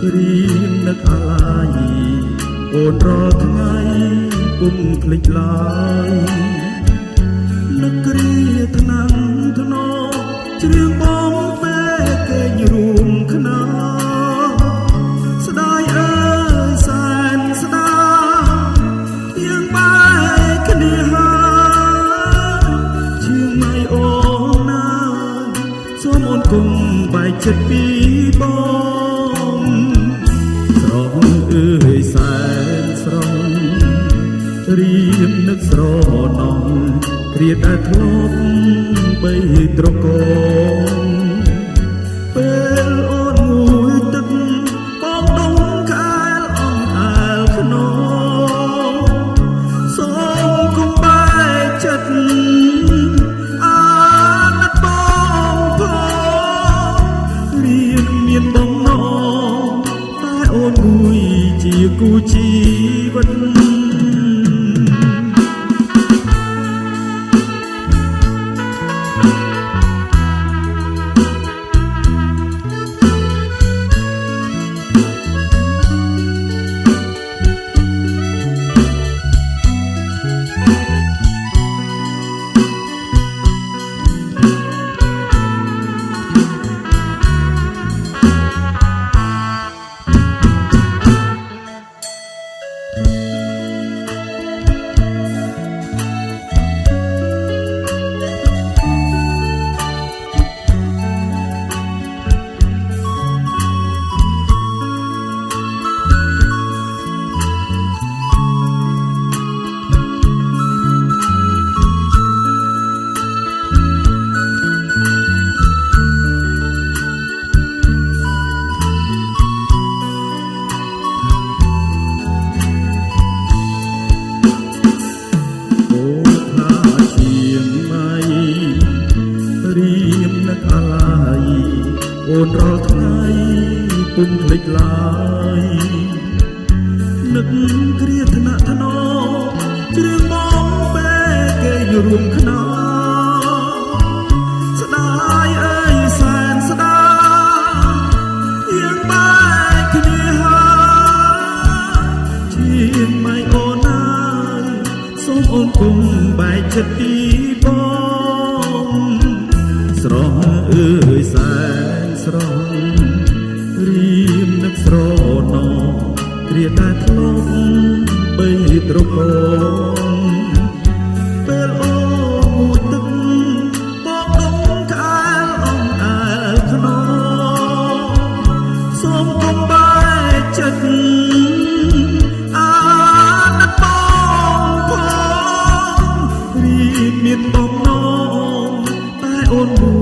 ម៉ៃរៀងនឹកអាឡាយអូនរាល់ថ្ងៃគុំភ្លេចឡើយនឹកគ្រាថ្នាំងធ្នរជ្រៀងបងពេលគេញរួមខ្នងស្ដាយអើយសែនស្ដាទៀងបែកគ្នាហើយជាងមិនអូនណាសូមអូនគុំបែកចិត្តពីបង ដែលធ្លាប់បីត្រកងពេលអូនមួយទឹកបងដងកែលអងអែលខ្នងសូមគុំបែកចិត្តអាណិតបងផងរៀនមានបំណងតែអូនមួយជាគូជី រាល់ថ្ងៃពុំភ្លេចឡើយនឹកគ្រាថ្នាក់ថ្នមជ្រៀងបងពេលគេរួមខ្នងស្ដាយអើយសែនស្ដាយយើងបែកគ្នាហើយជាងម៉ៃអូនណាយសូមអូនគុំបែកចិត្តពីបងស្រស់អើយសែន ស្រងរៀមនឹកស្រណោគ្រាតែធ្លាប់បីត្រកងពេលអូមួយទឹកបបដុំក្អែលអង្អែលខ្នងសូមកុំបែកចិត្តមានបំណងតែអូនមួយ